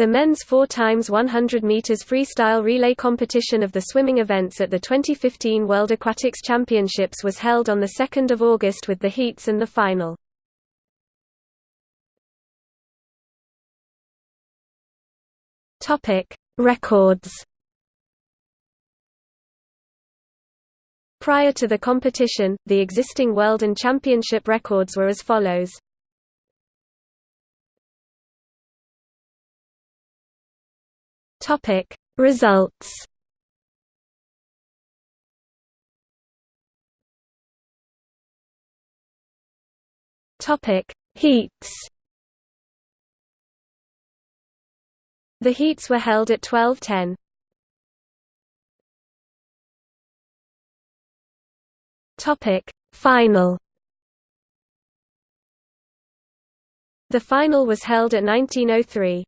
The men's 4 times 100 meters freestyle relay competition of the swimming events at the 2015 World Aquatics Championships was held on the 2nd of August with the heats and the final. Topic: Records. Prior to the competition, the existing world and championship records were as follows. Topic. Results. Topic. Heats. The heats were held at 12:10. Topic. Final. The final was held at 1903.